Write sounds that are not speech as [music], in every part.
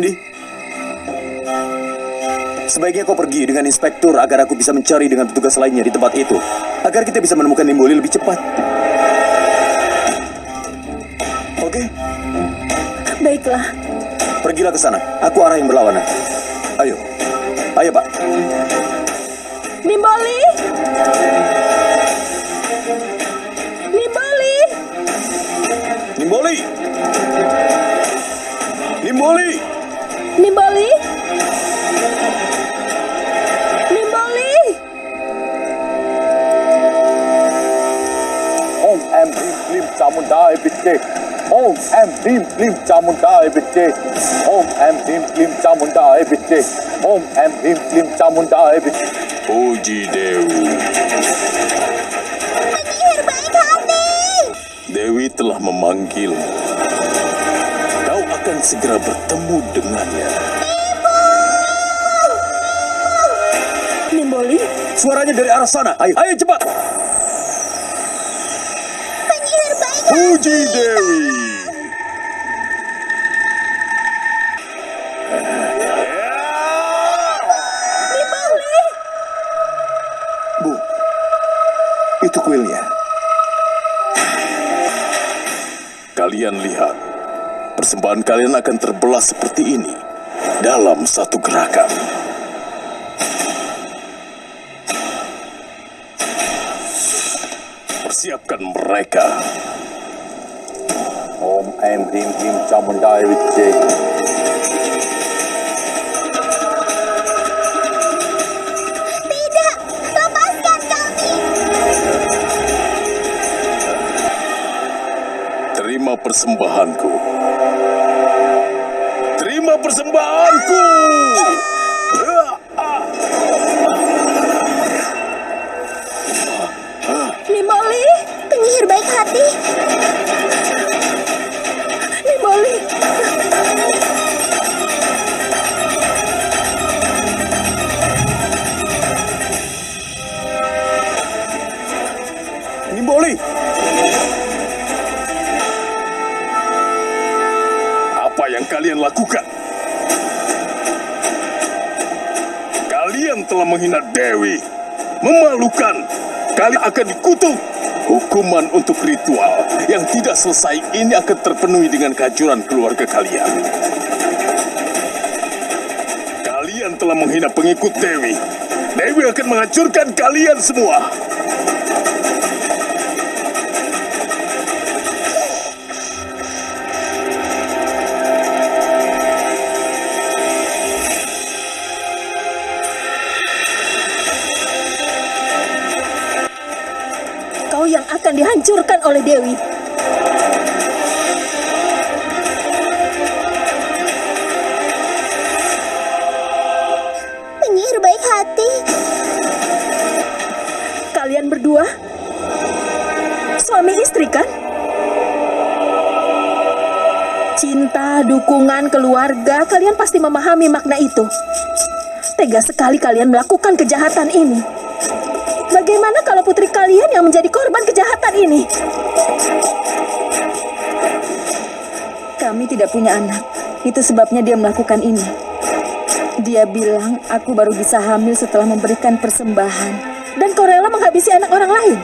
Nandi. Sebaiknya kau pergi dengan inspektur agar aku bisa mencari dengan petugas lainnya di tempat itu. Agar kita bisa menemukan Nimboli lebih cepat. Oke, Baiklah. pergilah ke sana. Aku arah yang berlawanan. Ayo. Ayo, Pak. Nimboli! Klim Chamundai Bitte. Om Em Hrim Klim Chamundai Bitte. Om Em Hrim Klim Chamundai Bitte. Puji Dewi. Penyihir baik hati! Dewi telah memanggil. Kau akan segera bertemu dengannya. Nimboli, Suaranya dari arah sana. Ayo, ayo cepat. penyihir baik Puji Dewi. Itu kuilnya. Kalian lihat, persembahan kalian akan terbelah seperti ini dalam satu gerakan. Persiapkan mereka. Om Em Hrim Klim Chamundai Bitte. Persembahanku. Terima persembahanku. Menghina Dewi. Memalukan. Kalian akan dikutuk. Hukuman untuk ritual yang tidak selesai ini akan terpenuhi dengan kehancuran keluarga kalian. Kalian telah menghina pengikut Dewi. Dewi akan menghancurkan kalian semua. Akan dihancurkan oleh Dewi. Penyihir baik hati. Kalian berdua suami istri kan? Cinta, dukungan, keluarga, kalian pasti memahami makna itu. Tega sekali kalian melakukan kejahatan ini. Bagaimana kalau putri kalian yang menjadi korban kejahatan ini? Kami tidak punya anak. Itu sebabnya dia melakukan ini. Dia bilang aku baru bisa hamil setelah memberikan persembahan. Dan kau rela menghabisi anak orang lain.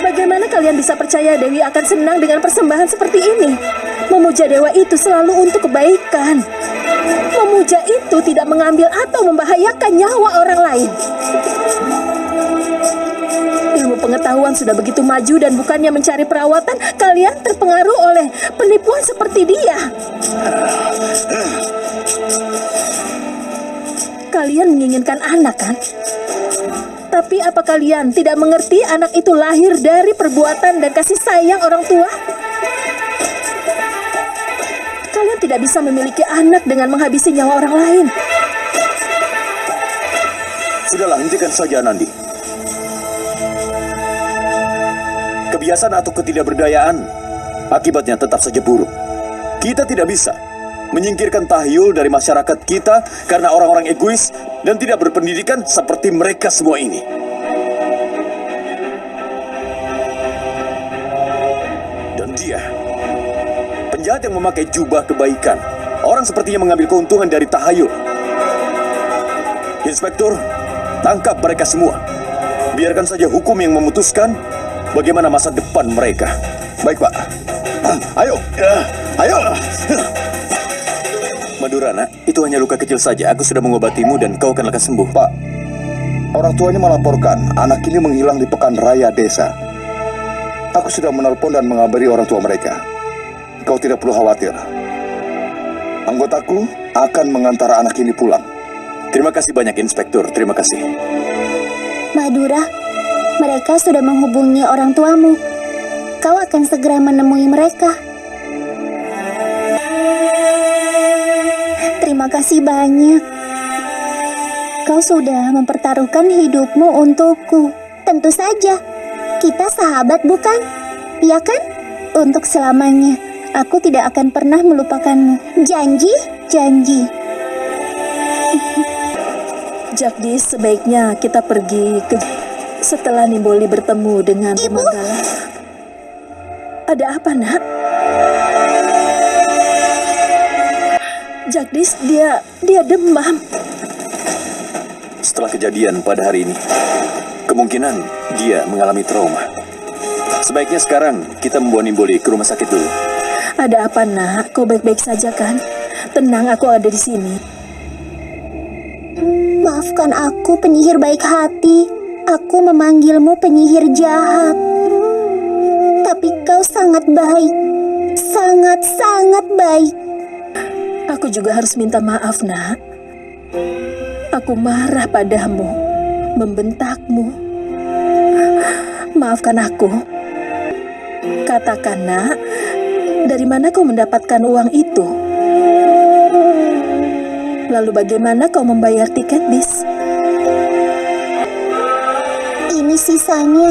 Bagaimana kalian bisa percaya Dewi akan senang dengan persembahan seperti ini? Memuja dewa itu selalu untuk kebaikan. Memuja itu tidak mengambil atau membahayakan nyawa orang lain. Pengetahuan sudah begitu maju dan bukannya mencari perawatan, kalian terpengaruh oleh penipuan seperti dia. Kalian menginginkan anak kan? Tapi apa kalian tidak mengerti anak itu lahir dari perbuatan dan kasih sayang orang tua? Kalian tidak bisa memiliki anak dengan menghabisi nyawa orang lain. Sudahlah, hentikan saja Nandi. Kebiasaan atau ketidakberdayaan akibatnya tetap saja buruk. Kita tidak bisa menyingkirkan tahyul dari masyarakat kita karena orang-orang egois dan tidak berpendidikan seperti mereka semua ini. Dan dia, penjahat yang memakai jubah kebaikan. Orang sepertinya mengambil keuntungan dari tahayul. Inspektur, tangkap mereka semua. Biarkan saja hukum yang memutuskan bagaimana masa depan mereka. Baik, Pak. Ayo, ayo. Madurana, itu hanya luka kecil saja. Aku sudah mengobatimu dan kau akan lekas sembuh. Pak, orang tuanya melaporkan anak ini menghilang di pekan raya desa. Aku sudah menelpon dan mengabari orang tua mereka. Kau tidak perlu khawatir. Anggotaku akan mengantar anak ini pulang. Terima kasih banyak, Inspektur. Terima kasih. Madura, mereka sudah menghubungi orang tuamu. Kau akan segera menemui mereka. Terima kasih banyak. Kau sudah mempertaruhkan hidupmu untukku. Tentu saja, kita sahabat bukan? Iya kan? Untuk selamanya, aku tidak akan pernah melupakanmu. Janji, janji. Jagdis, sebaiknya kita pergi ke setelah Nimboli bertemu dengan Ibu? Manggala. Ada apa, Nak? Jagdis, dia dia demam. Setelah kejadian pada hari ini, kemungkinan dia mengalami trauma. Sebaiknya sekarang kita membawa Nimboli ke rumah sakit dulu. Ada apa, Nak? Kau baik-baik saja kan? Tenang, aku ada di sini. Maafkan aku penyihir baik hati. Aku memanggilmu penyihir jahat. Tapi kau sangat baik. Sangat-sangat baik. Aku juga harus minta maaf, Nak. Aku marah padamu, membentakmu. Maafkan aku. Katakan, Nak, dari mana kau mendapatkan uang itu? Lalu bagaimana kau membayar tiket bis? Ini sisanya.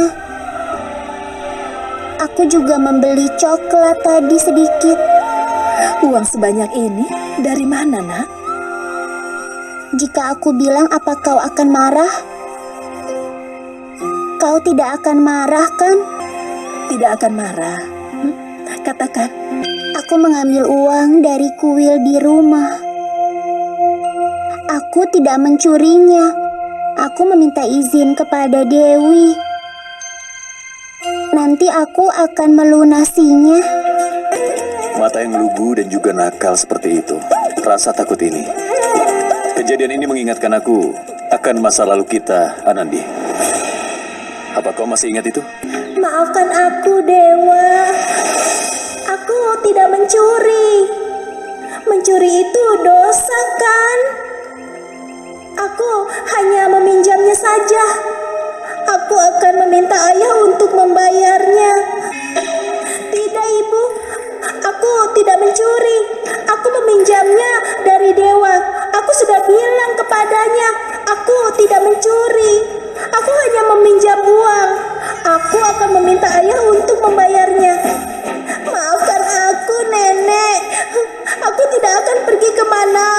Aku juga membeli coklat tadi sedikit. Uang sebanyak ini dari mana, Nak? Jika aku bilang apa kau akan marah? Kau tidak akan marah kan? Tidak akan marah. Hmm? Katakan, Aku mengambil uang dari kuil di rumah. Aku tidak mencurinya. Aku meminta izin kepada Dewi. Nanti aku akan melunasinya. Mata yang lugu dan juga nakal seperti itu. Rasa takut ini. Kejadian ini mengingatkan aku akan masa lalu kita, Anandi. Apa kau masih ingat itu? Maafkan aku, Dewa. Aku tidak mencuri. Mencuri itu dosa, kan? Aku hanya meminjamnya saja. Aku akan meminta ayah untuk membayarnya. Tidak, Ibu. Aku tidak mencuri. Aku meminjamnya dari Dewa. Aku sudah bilang kepadanya, aku tidak mencuri. Aku hanya meminjam uang. Aku akan meminta ayah untuk membayarnya. Maafkan aku, Nenek. Aku tidak akan pergi ke mana pun.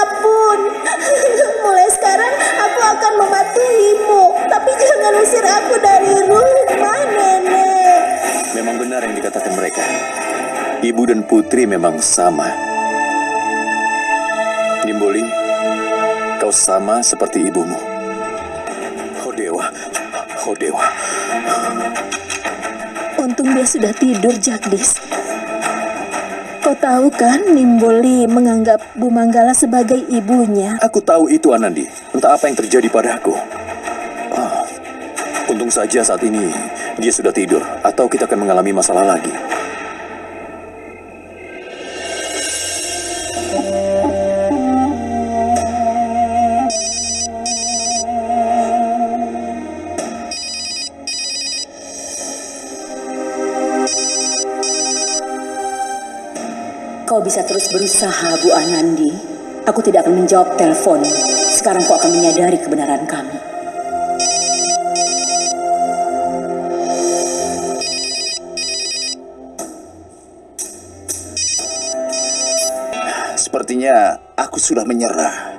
Akan mematuhimu. Tapi jangan usir aku dari rumah, Nenek. Memang benar yang dikatakan mereka. Ibu dan putri memang sama. Nimboli, kau sama seperti ibumu. Oh dewa, oh dewa. untung dia sudah tidur, Jagdis. Kau tahu kan, Nimboli menganggap Bu Manggala sebagai ibunya. Aku tahu itu Anandi. Entah apa yang terjadi padaku. Ah, untung saja saat ini dia sudah tidur, atau kita akan mengalami masalah lagi. Kau bisa terus berusaha, Bu Anandi. Aku tidak akan menjawab telepon. Sekarang kau akan menyadari kebenaran kamu. Sepertinya aku sudah menyerah.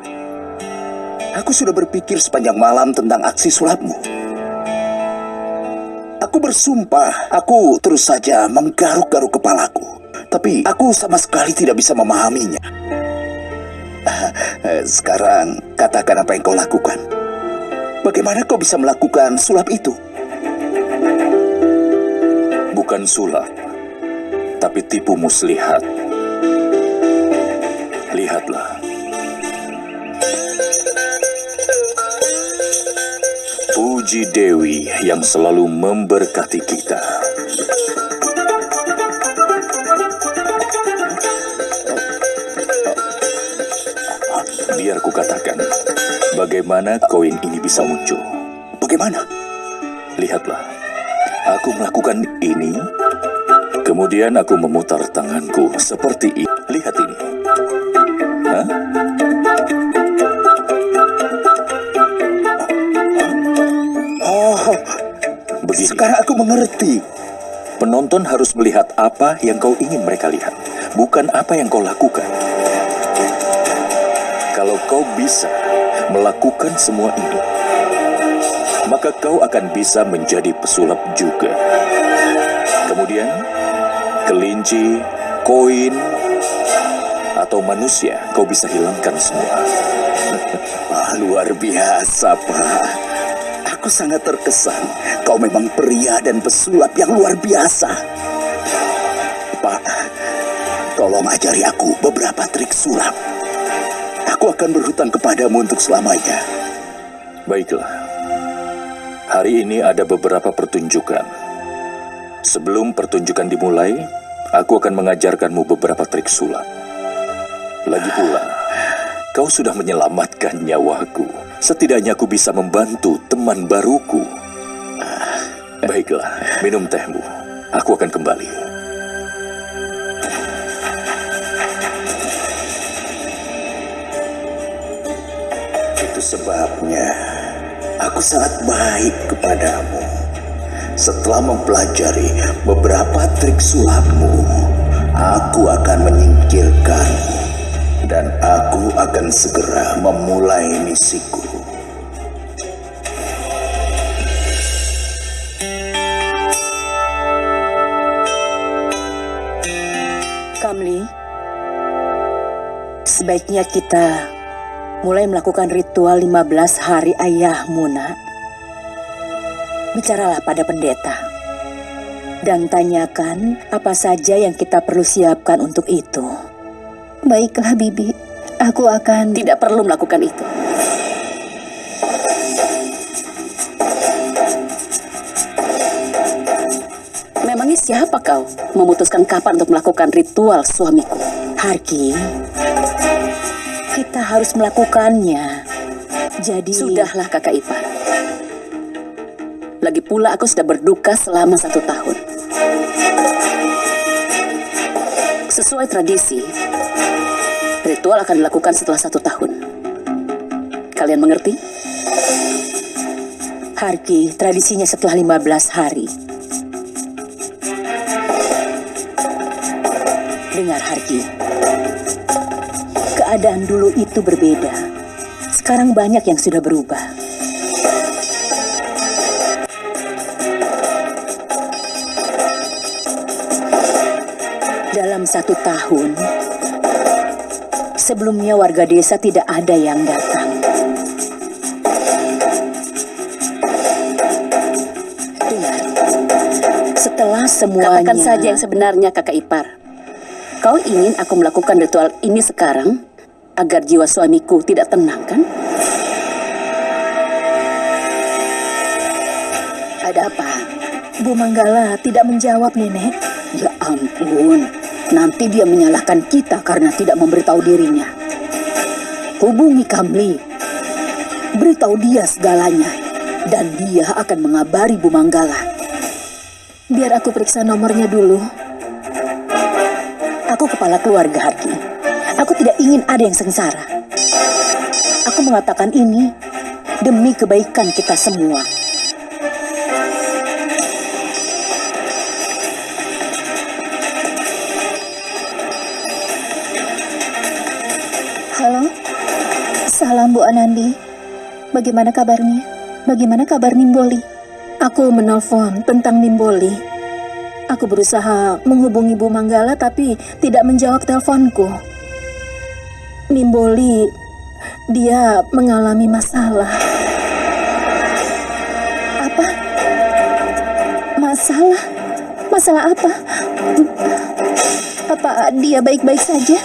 Aku sudah berpikir sepanjang malam tentang aksi sulapmu. Aku bersumpah, aku terus saja menggaruk-garuk kepalaku. Tapi aku sama sekali tidak bisa memahaminya. Sekarang katakan apa yang kau lakukan. Bagaimana kau bisa melakukan sulap itu? Bukan sulap, tapi tipu muslihat. Lihatlah. Puji Dewi yang selalu memberkati kita. Katakan, bagaimana koin ini bisa muncul. Bagaimana? Lihatlah, aku melakukan ini, kemudian aku memutar tanganku seperti ini. Lihat ini. Hah? Oh, Begini, sekarang aku mengerti. penonton harus melihat apa yang kau ingin mereka lihat, bukan apa yang kau lakukan. Kalau kau bisa melakukan semua ini, maka kau akan bisa menjadi pesulap juga. Kemudian, kelinci, koin, atau manusia kau bisa hilangkan semua. [laughs] Ah, luar biasa, Pak. Aku sangat terkesan. Kau memang pria dan pesulap yang luar biasa. Pak, tolong ajari aku beberapa trik sulap. Aku akan berhutang kepadamu untuk selamanya. Baiklah. Hari ini ada beberapa pertunjukan. Sebelum pertunjukan dimulai, aku akan mengajarkanmu beberapa trik sulap. Lagi pula, kau sudah menyelamatkan nyawaku. Setidaknya aku bisa membantu teman baruku. Ah, Baiklah, minum tehmu. Aku akan kembali. Sebabnya aku sangat baik kepadamu. Setelah mempelajari beberapa trik sulapmu, aku akan menyingkirkanmu. Dan aku akan segera memulai misiku. Kamli, sebaiknya kita mulai melakukan ritual 15 hari ayahmu, nak. Bicaralah pada pendeta. Dan tanyakan apa saja yang kita perlu siapkan untuk itu. Baiklah, Bibi. Aku akan... Tidak perlu melakukan itu. Memangnya siapa kau memutuskan kapan untuk melakukan ritual suamiku? Harki, kita harus melakukannya. Jadi... Sudahlah kakak ipar. Lagi pula aku sudah berduka selama satu tahun. Sesuai tradisi, ritual akan dilakukan setelah satu tahun. Kalian mengerti? Harki, tradisinya setelah 15 hari. Dengar Harki, keadaan dulu itu berbeda. Sekarang banyak yang sudah berubah. Dalam satu tahun, sebelumnya warga desa tidak ada yang datang. Dengar, setelah semuanya... Katakan saja yang sebenarnya kakak ipar. Kau ingin aku melakukan ritual ini sekarang agar jiwa suamiku tidak tenang kan? Ada apa? Bu Manggala tidak menjawab, Nenek. Ya ampun, nanti dia menyalahkan kita karena tidak memberitahu dirinya. Hubungi Kamli, beritahu dia segalanya, dan dia akan mengabari Bu Manggala. Biar aku periksa nomornya dulu. Aku kepala keluarga Harki. Aku tidak ingin ada yang sengsara. Aku mengatakan ini demi kebaikan kita semua. Halo? Salam Bu Anandi. Bagaimana kabarnya? Bagaimana kabar Nimboli? Aku menelpon tentang Nimboli. Aku berusaha menghubungi Bu Manggala tapi tidak menjawab teleponku. Nimboli, dia mengalami masalah. Apa? Masalah? Masalah apa? Apa dia baik-baik saja?